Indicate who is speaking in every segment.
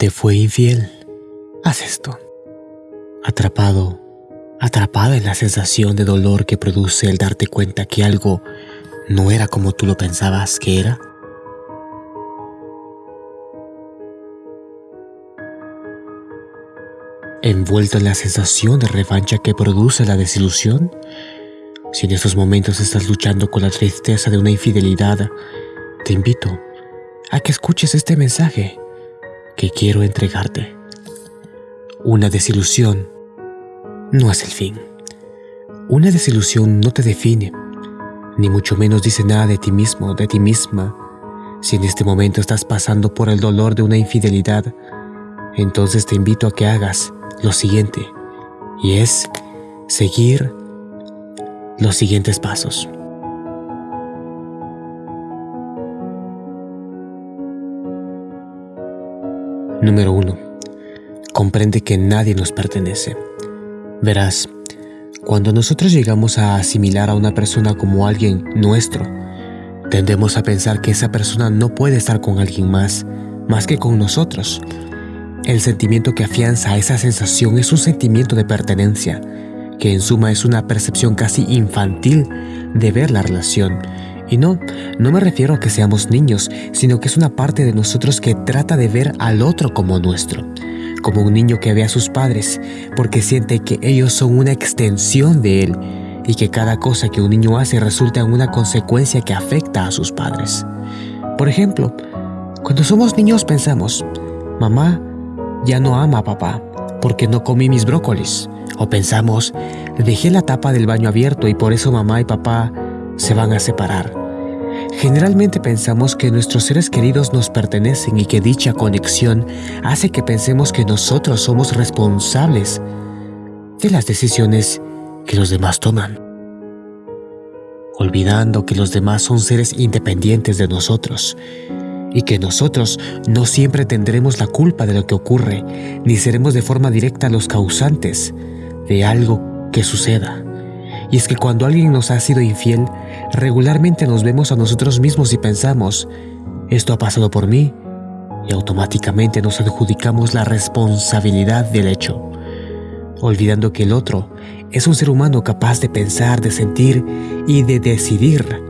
Speaker 1: te fue infiel, haz esto. Atrapado, atrapada en la sensación de dolor que produce el darte cuenta que algo no era como tú lo pensabas que era. Envuelto en la sensación de revancha que produce la desilusión, si en estos momentos estás luchando con la tristeza de una infidelidad, te invito a que escuches este mensaje que quiero entregarte. Una desilusión no es el fin. Una desilusión no te define, ni mucho menos dice nada de ti mismo, de ti misma. Si en este momento estás pasando por el dolor de una infidelidad, entonces te invito a que hagas lo siguiente, y es seguir los siguientes pasos. Número 1. Comprende que nadie nos pertenece. Verás, cuando nosotros llegamos a asimilar a una persona como alguien nuestro, tendemos a pensar que esa persona no puede estar con alguien más, más que con nosotros. El sentimiento que afianza esa sensación es un sentimiento de pertenencia, que en suma es una percepción casi infantil de ver la relación y no, no me refiero a que seamos niños, sino que es una parte de nosotros que trata de ver al otro como nuestro, como un niño que ve a sus padres, porque siente que ellos son una extensión de él y que cada cosa que un niño hace resulta en una consecuencia que afecta a sus padres. Por ejemplo, cuando somos niños pensamos, mamá ya no ama a papá porque no comí mis brócolis. O pensamos, dejé la tapa del baño abierto y por eso mamá y papá se van a separar. Generalmente pensamos que nuestros seres queridos nos pertenecen y que dicha conexión hace que pensemos que nosotros somos responsables de las decisiones que los demás toman, olvidando que los demás son seres independientes de nosotros y que nosotros no siempre tendremos la culpa de lo que ocurre, ni seremos de forma directa los causantes de algo que suceda. Y es que cuando alguien nos ha sido infiel, regularmente nos vemos a nosotros mismos y pensamos, esto ha pasado por mí, y automáticamente nos adjudicamos la responsabilidad del hecho, olvidando que el otro es un ser humano capaz de pensar, de sentir y de decidir,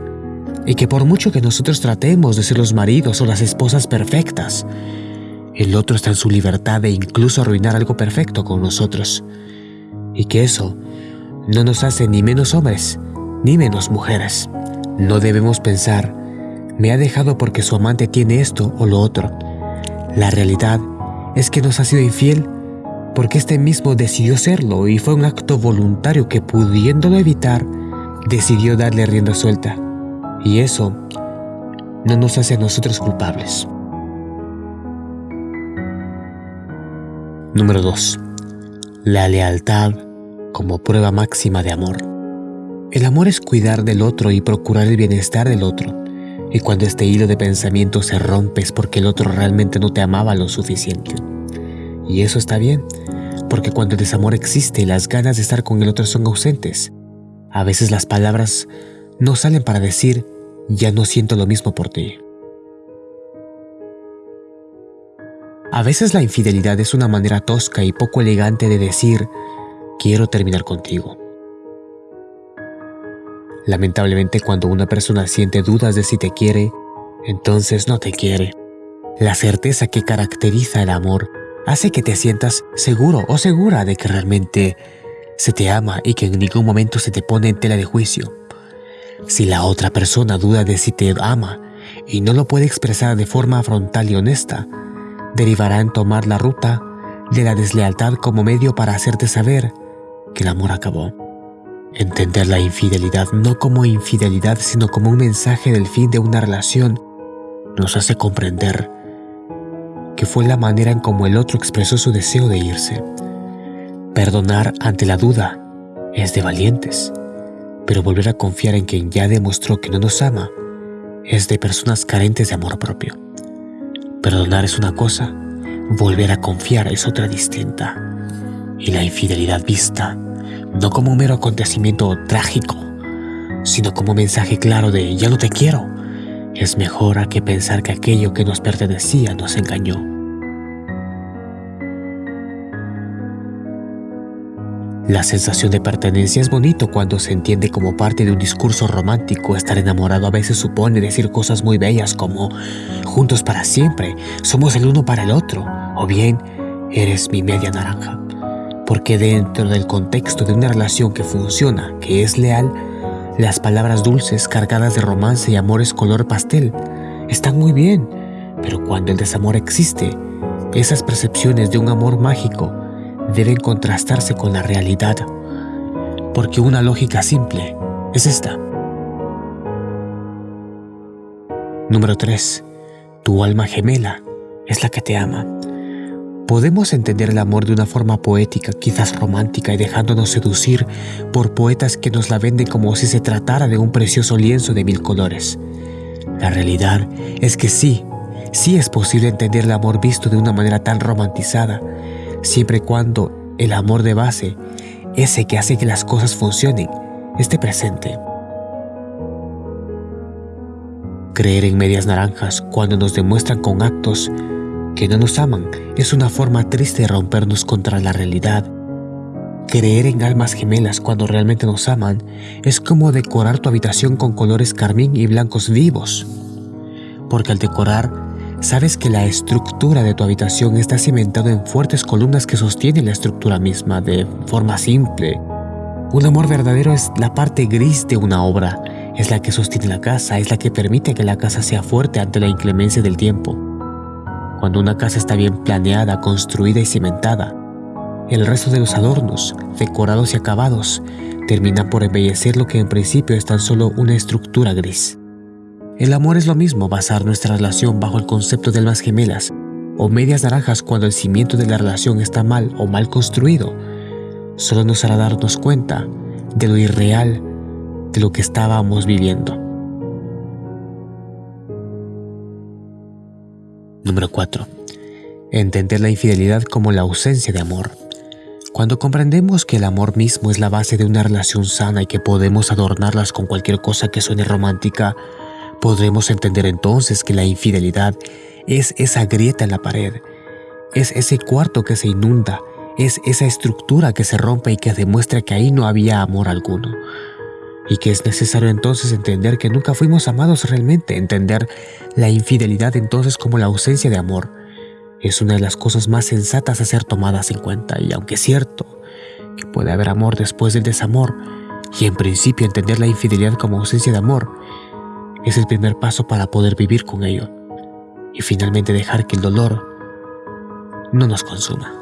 Speaker 1: y que por mucho que nosotros tratemos de ser los maridos o las esposas perfectas, el otro está en su libertad de incluso arruinar algo perfecto con nosotros, y que eso no nos hace ni menos hombres, ni menos mujeres. No debemos pensar, me ha dejado porque su amante tiene esto o lo otro. La realidad es que nos ha sido infiel porque este mismo decidió serlo y fue un acto voluntario que pudiéndolo evitar, decidió darle rienda suelta. Y eso no nos hace a nosotros culpables. Número 2. La lealtad como prueba máxima de amor. El amor es cuidar del otro y procurar el bienestar del otro. Y cuando este hilo de pensamiento se rompe es porque el otro realmente no te amaba lo suficiente. Y eso está bien, porque cuando el desamor existe las ganas de estar con el otro son ausentes, a veces las palabras no salen para decir, ya no siento lo mismo por ti. A veces la infidelidad es una manera tosca y poco elegante de decir, quiero terminar contigo. Lamentablemente cuando una persona siente dudas de si te quiere, entonces no te quiere. La certeza que caracteriza el amor hace que te sientas seguro o segura de que realmente se te ama y que en ningún momento se te pone en tela de juicio. Si la otra persona duda de si te ama y no lo puede expresar de forma frontal y honesta, derivará en tomar la ruta de la deslealtad como medio para hacerte saber que el amor acabó. Entender la infidelidad no como infidelidad, sino como un mensaje del fin de una relación, nos hace comprender que fue la manera en como el otro expresó su deseo de irse. Perdonar ante la duda es de valientes, pero volver a confiar en quien ya demostró que no nos ama es de personas carentes de amor propio. Perdonar es una cosa, volver a confiar es otra distinta y la infidelidad vista, no como un mero acontecimiento trágico, sino como un mensaje claro de ya no te quiero, es mejor a que pensar que aquello que nos pertenecía nos engañó. La sensación de pertenencia es bonito cuando se entiende como parte de un discurso romántico. Estar enamorado a veces supone decir cosas muy bellas como juntos para siempre, somos el uno para el otro, o bien eres mi media naranja. Porque dentro del contexto de una relación que funciona, que es leal, las palabras dulces cargadas de romance y amores color pastel están muy bien, pero cuando el desamor existe, esas percepciones de un amor mágico deben contrastarse con la realidad, porque una lógica simple es esta. Número 3. Tu alma gemela es la que te ama. Podemos entender el amor de una forma poética, quizás romántica, y dejándonos seducir por poetas que nos la venden como si se tratara de un precioso lienzo de mil colores. La realidad es que sí, sí es posible entender el amor visto de una manera tan romantizada, siempre y cuando el amor de base, ese que hace que las cosas funcionen, esté presente. Creer en medias naranjas cuando nos demuestran con actos que no nos aman es una forma triste de rompernos contra la realidad. Creer en almas gemelas cuando realmente nos aman es como decorar tu habitación con colores carmín y blancos vivos. Porque al decorar Sabes que la estructura de tu habitación está cimentada en fuertes columnas que sostienen la estructura misma de forma simple. Un amor verdadero es la parte gris de una obra, es la que sostiene la casa, es la que permite que la casa sea fuerte ante la inclemencia del tiempo. Cuando una casa está bien planeada, construida y cimentada, el resto de los adornos, decorados y acabados, terminan por embellecer lo que en principio es tan solo una estructura gris. El amor es lo mismo, basar nuestra relación bajo el concepto de almas gemelas o medias naranjas cuando el cimiento de la relación está mal o mal construido, solo nos hará darnos cuenta de lo irreal de lo que estábamos viviendo. Número 4. Entender la infidelidad como la ausencia de amor. Cuando comprendemos que el amor mismo es la base de una relación sana y que podemos adornarlas con cualquier cosa que suene romántica, Podremos entender entonces que la infidelidad es esa grieta en la pared, es ese cuarto que se inunda, es esa estructura que se rompe y que demuestra que ahí no había amor alguno. Y que es necesario entonces entender que nunca fuimos amados realmente, entender la infidelidad entonces como la ausencia de amor. Es una de las cosas más sensatas a ser tomadas en cuenta y aunque es cierto que puede haber amor después del desamor, y en principio entender la infidelidad como ausencia de amor, es el primer paso para poder vivir con ello y finalmente dejar que el dolor no nos consuma.